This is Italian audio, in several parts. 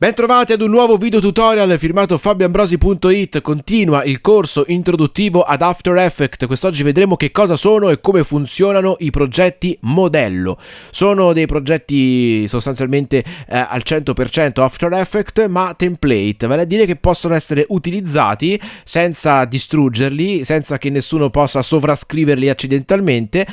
Bentrovati ad un nuovo video tutorial firmato fabioambrosi.it Continua il corso introduttivo ad After Effects. Quest'oggi vedremo che cosa sono e come funzionano i progetti modello. Sono dei progetti sostanzialmente eh, al 100% After Effects ma template. Vale a dire che possono essere utilizzati senza distruggerli Senza che nessuno possa sovrascriverli accidentalmente.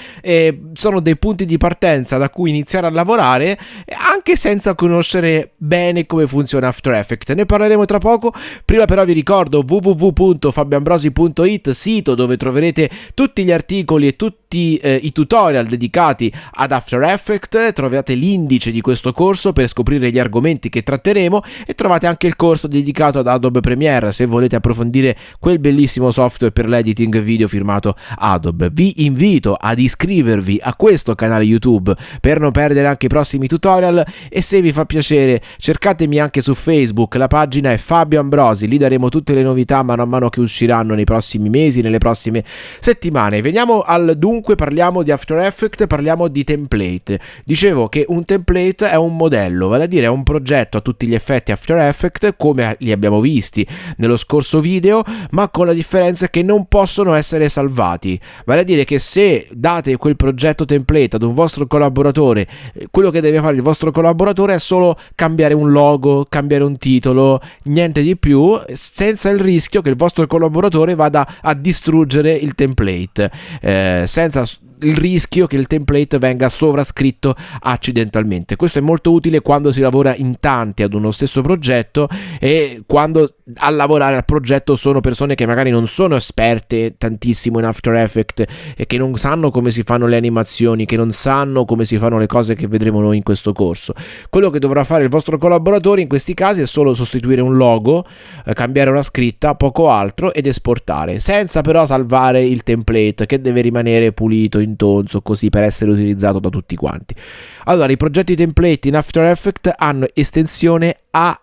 Sono dei punti di partenza da cui iniziare a lavorare Anche senza conoscere bene come funzionano funziona After Effects. Ne parleremo tra poco. Prima però vi ricordo www.fabioambrosi.it, sito dove troverete tutti gli articoli e tutti eh, i tutorial dedicati ad After Effects. Trovate l'indice di questo corso per scoprire gli argomenti che tratteremo e trovate anche il corso dedicato ad Adobe Premiere se volete approfondire quel bellissimo software per l'editing video firmato Adobe. Vi invito ad iscrivervi a questo canale YouTube per non perdere anche i prossimi tutorial e se vi fa piacere cercatemi anche su Facebook, la pagina è Fabio Ambrosi, lì daremo tutte le novità mano a mano che usciranno nei prossimi mesi, nelle prossime settimane. Veniamo al dunque, parliamo di After Effects, parliamo di template. Dicevo che un template è un modello, vale a dire è un progetto a tutti gli effetti After Effects come li abbiamo visti nello scorso video, ma con la differenza che non possono essere salvati. Vale a dire che se date quel progetto template ad un vostro collaboratore, quello che deve fare il vostro collaboratore è solo cambiare un logo, cambiare un titolo, niente di più, senza il rischio che il vostro collaboratore vada a distruggere il template, eh, senza defensas. Il rischio che il template venga sovrascritto accidentalmente. Questo è molto utile quando si lavora in tanti ad uno stesso progetto e quando a lavorare al progetto sono persone che magari non sono esperte tantissimo in After Effects e che non sanno come si fanno le animazioni, che non sanno come si fanno le cose che vedremo noi in questo corso. Quello che dovrà fare il vostro collaboratore in questi casi è solo sostituire un logo, eh, cambiare una scritta, poco altro ed esportare, senza però salvare il template che deve rimanere pulito intonso così per essere utilizzato da tutti quanti. Allora, i progetti template in After Effects hanno estensione A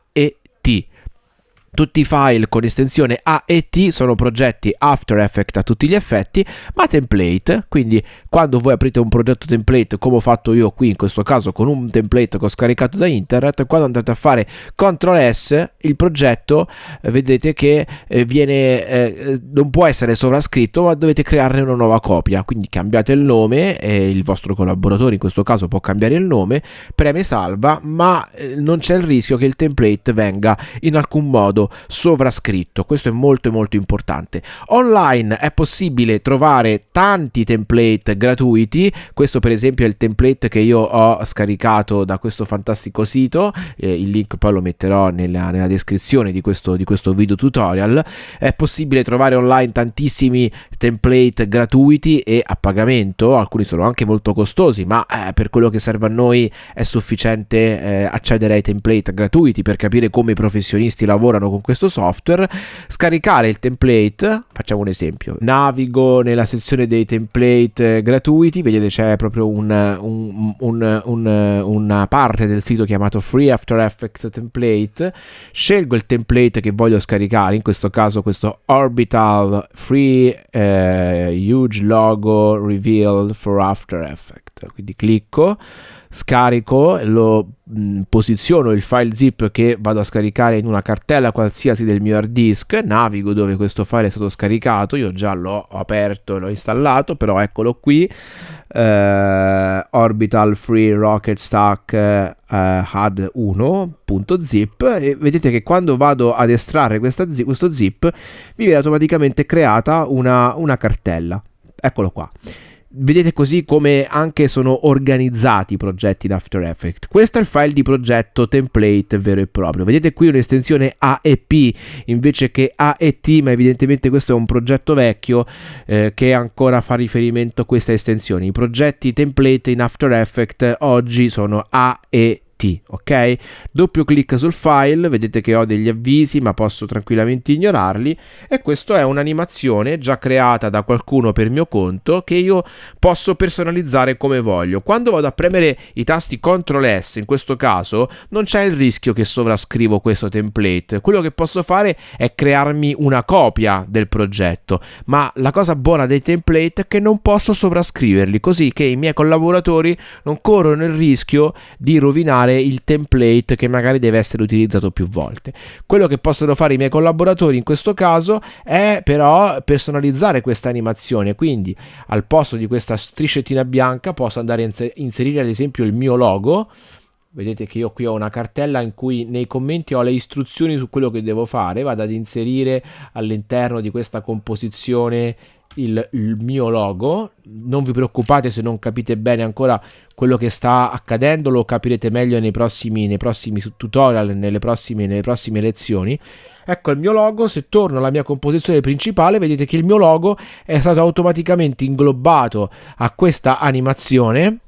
tutti i file con estensione A e T sono progetti After Effects a tutti gli effetti, ma template, quindi quando voi aprite un progetto template come ho fatto io qui in questo caso con un template che ho scaricato da internet, quando andate a fare CTRL S il progetto eh, vedete che eh, viene, eh, non può essere sovrascritto ma dovete crearne una nuova copia, quindi cambiate il nome il vostro collaboratore in questo caso può cambiare il nome, preme salva ma eh, non c'è il rischio che il template venga in alcun modo sovrascritto. Questo è molto molto importante. Online è possibile trovare tanti template gratuiti. Questo per esempio è il template che io ho scaricato da questo fantastico sito. Eh, il link poi lo metterò nella, nella descrizione di questo, di questo video tutorial. È possibile trovare online tantissimi template gratuiti e a pagamento. Alcuni sono anche molto costosi, ma eh, per quello che serve a noi è sufficiente eh, accedere ai template gratuiti per capire come i professionisti lavorano con questo software, scaricare il template, facciamo un esempio, navigo nella sezione dei template gratuiti, vedete c'è proprio un, un, un, una parte del sito chiamato Free After Effects Template, scelgo il template che voglio scaricare, in questo caso questo Orbital Free eh, Huge Logo Reveal for After Effects, quindi clicco, scarico, lo mh, mm, posiziono il file zip che vado a scaricare in una cartella qualsiasi del mio hard disk, navigo dove questo file è stato scaricato, io già l'ho aperto e l'ho installato, però eccolo qui, eh, Orbital Free Rocket Stack eh, HUD 1.zip e vedete che quando vado ad estrarre zip, questo zip mi viene automaticamente creata una, una cartella. Eccolo qua vedete così come anche sono organizzati i progetti in After Effects. Questo è il file di progetto template vero e proprio. Vedete qui un'estensione AEP invece che AET, ma evidentemente questo è un progetto vecchio eh, che ancora fa riferimento a questa estensione. I progetti template in After Effects oggi sono AET ok? Doppio clic sul file, vedete che ho degli avvisi ma posso tranquillamente ignorarli e questa è un'animazione già creata da qualcuno per mio conto che io posso personalizzare come voglio. Quando vado a premere i tasti CTRL S, in questo caso, non c'è il rischio che sovrascrivo questo template. Quello che posso fare è crearmi una copia del progetto, ma la cosa buona dei template è che non posso sovrascriverli, così che i miei collaboratori non corrono il rischio di rovinare creare il template che magari deve essere utilizzato più volte. Quello che possono fare i miei collaboratori in questo caso è però personalizzare questa animazione, quindi al posto di questa striscettina bianca posso andare a inserire ad esempio il mio logo vedete che io qui ho una cartella in cui nei commenti ho le istruzioni su quello che devo fare vado ad inserire all'interno di questa composizione il, il, mio logo. Non vi preoccupate se non capite bene ancora quello che sta accadendo, lo capirete meglio nei prossimi, nei prossimi tutorial, nelle prossime, nelle prossime lezioni. Ecco il mio logo, se torno alla mia composizione principale vedete che il mio logo è stato automaticamente inglobato a questa animazione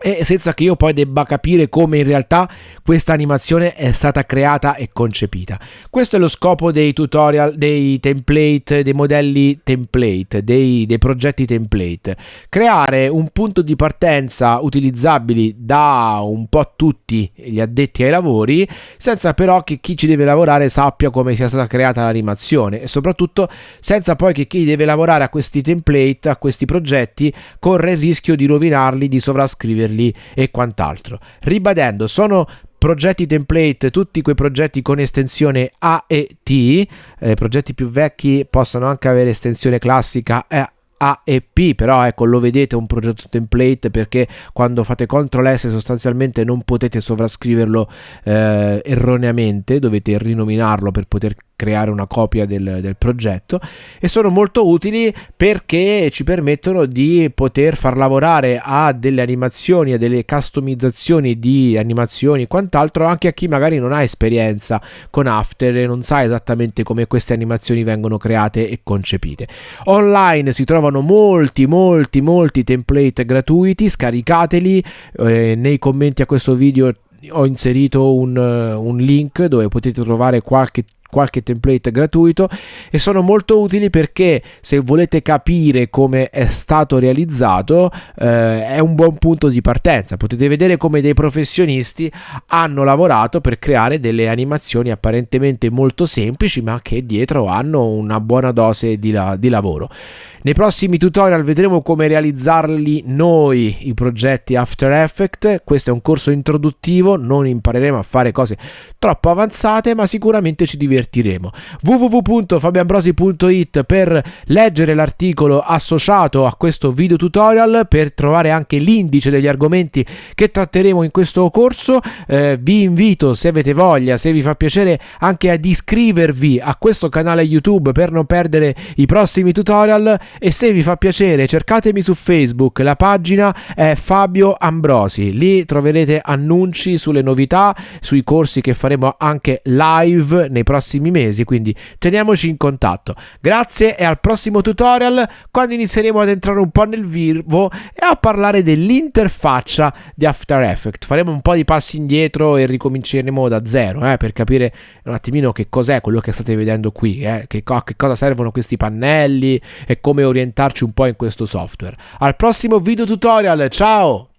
e senza che io poi debba capire come in realtà questa animazione è stata creata e concepita. Questo è lo scopo dei tutorial, dei template, dei modelli template, dei, dei progetti template. Creare un punto di partenza utilizzabili da un po' tutti gli addetti ai lavori, senza però che chi ci deve lavorare sappia come sia stata creata l'animazione e soprattutto senza poi che chi deve lavorare a questi template, a questi progetti, corre il rischio di rovinarli, di sovrascriverli scriverli e quant'altro. Ribadendo, sono progetti template, tutti quei progetti con estensione A e T, eh, progetti più vecchi possono anche avere estensione classica e a e P, però ecco lo vedete un progetto template perché quando fate CTRL S sostanzialmente non potete sovrascriverlo eh, erroneamente, dovete rinominarlo per poter creare una copia del, del, progetto e sono molto utili perché ci permettono di poter far lavorare a delle animazioni, a delle customizzazioni di animazioni e quant'altro anche a chi magari non ha esperienza con After e non sa esattamente come queste animazioni vengono create e concepite. Online si trovano molti molti molti template gratuiti, scaricateli eh, nei commenti a questo video ho inserito un, un link dove potete trovare qualche qualche template gratuito e sono molto utili perché se volete capire come è stato realizzato eh, è un buon punto di partenza. Potete vedere come dei professionisti hanno lavorato per creare delle animazioni apparentemente molto semplici ma che dietro hanno una buona dose di, la di lavoro. Nei prossimi tutorial vedremo come realizzarli noi i progetti After Effects. Questo è un corso introduttivo non impareremo a fare cose troppo avanzate ma sicuramente ci divertiremo divertiremo. www.fabianbrosi.it per leggere l'articolo associato a questo video tutorial, per trovare anche l'indice degli argomenti che tratteremo in questo corso. Eh, vi invito, se avete voglia, se vi fa piacere, anche ad iscrivervi a questo canale YouTube per non perdere i prossimi tutorial e se vi fa piacere cercatemi su Facebook, la pagina è Fabio Ambrosi, lì troverete annunci sulle novità, sui corsi che faremo anche live nei prossimi prossimi mesi, quindi teniamoci in contatto. Grazie e al prossimo tutorial quando inizieremo ad entrare un po' nel vivo e a parlare dell'interfaccia di After Effects. Faremo un po' di passi indietro e ricominceremo da zero eh, per capire un attimino che cos'è quello che state vedendo qui, eh, che, co che cosa servono questi pannelli e come orientarci un po' in questo software. Al prossimo video tutorial, ciao!